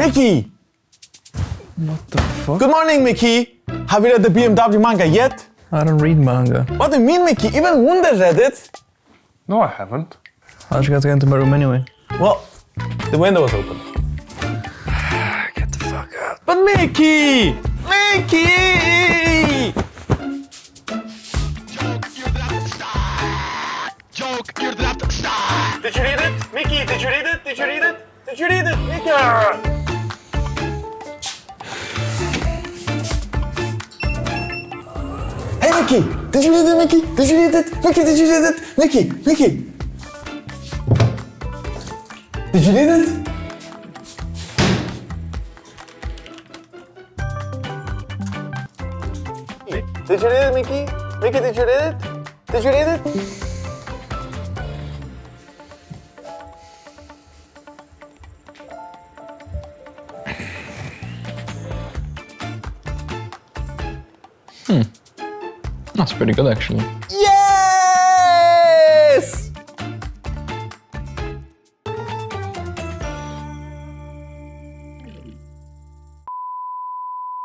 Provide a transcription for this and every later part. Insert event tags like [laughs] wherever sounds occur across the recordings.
Mickey! What the fuck? Good morning, Mickey! Have you read the BMW manga yet? I don't read manga. What do you mean, Mickey? Even Wunder read it! No, I haven't. How'd you get to get into my room anyway? Well, the window was open. [sighs] Get the fuck out. But Mickey! Mickey! Joke, you're the left star. Did you read it? Mickey, did you read it? Did you read it? Did you read it? Mickey! Mickey! Did you read it, Mickey? Did you read it? Mickey, did you read it? Mickey! Mickey! Did you read it? Did you read it, Mickey? Mickey, did you read it? Did you read it? That's pretty good actually. Yes!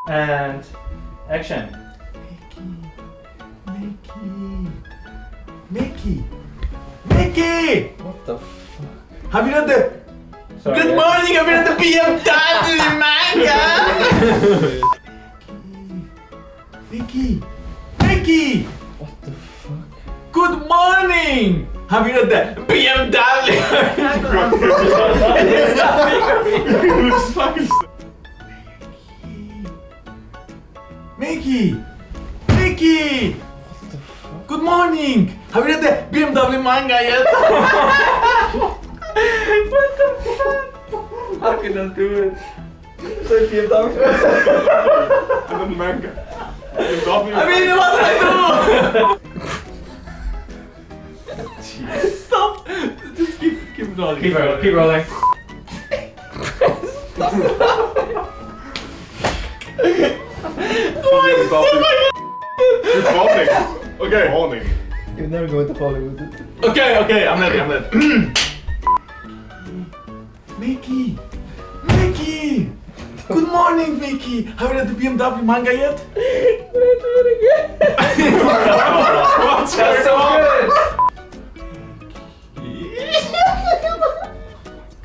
And action. Mickey! Mickey! Mickey! What the Have you read the Sorry. Good morning, have you read the BMW manga? [laughs] Mickey! Mickey! What the fuck? Good morning! Have you read the BMW? Mickey! Mickey! Good morning! Have you read the BMW manga yet? [laughs] what the fuck? I do it? So BMW. And then manga. I mean, what did I do? Stop! Just keep, keep rolling. Keep rolling. Keep rolling. You're falling. Okay. Falling. You're never go into Hollywood. Okay, okay, I'm ready, I'm ready. [clears throat] Mickey! Mickey! Good morning, Mickey! Have you read the BMW manga yet? [laughs] What's going on?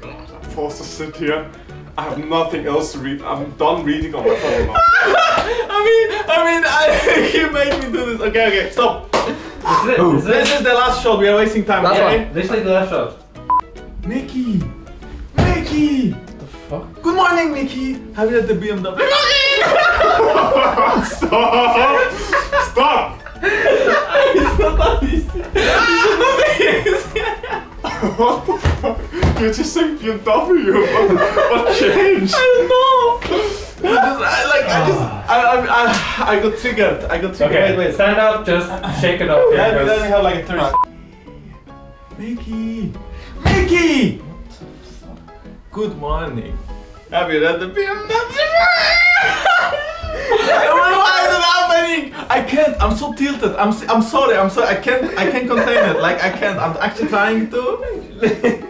I'm forced to sit here. I have nothing else to read. I'm done reading on my phone now. [laughs] I mean, I mean, I, [laughs] you made me do this. Okay, okay, stop. This is it. This is This it. is the last shot. We are wasting time. Last okay? one. Literally the last shot. Mickey! Mickey! What The fuck? Good morning, Mickey! Have you read the BMW? Stop! Stop! it's not that easy. It's not that easy. What the fuck? You're just saying BMW. What, what changed? I don't know. I just, I, like, I just, I, I, I, I got triggered. I got triggered. Okay, Wait, wait. stand up, just shake it off. here, Let me, let me have like a third. Mickey! Mickey! Good morning. Have you read the BMW? Why is it I can't. I'm so tilted. I'm. I'm sorry. I'm sorry. I can't. I can't contain it. Like I can't. I'm actually trying to. [laughs]